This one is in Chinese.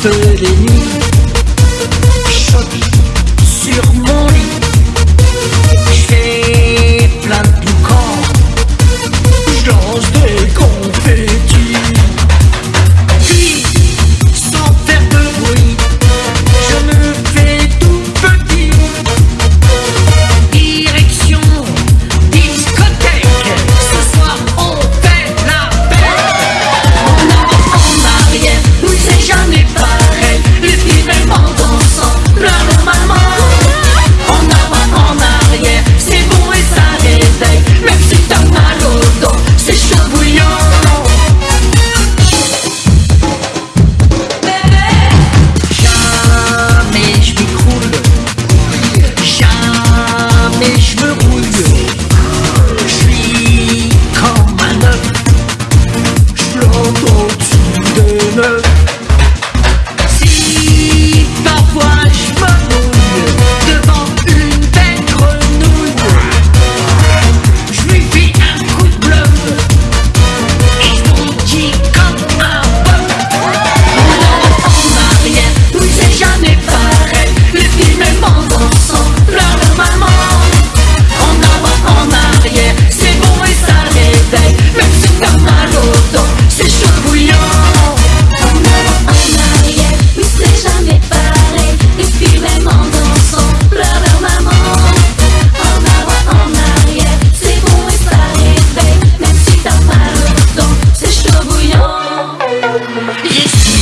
这里的。Peace.